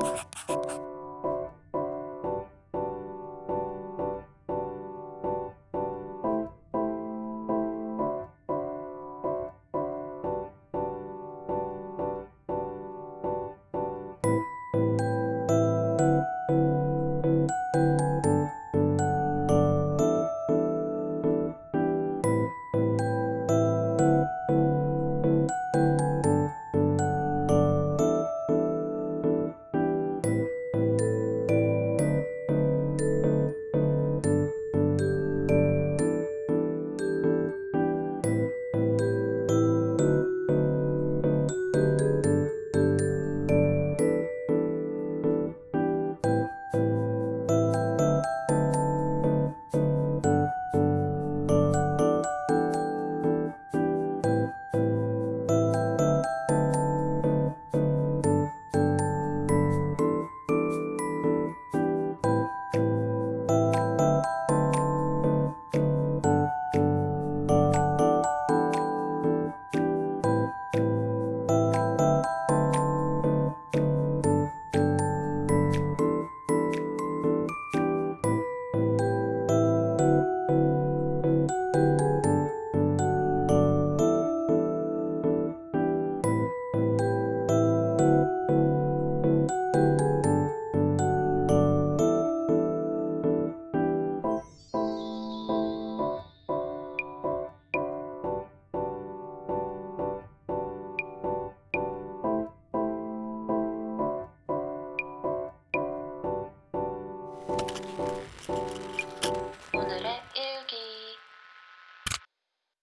Bye.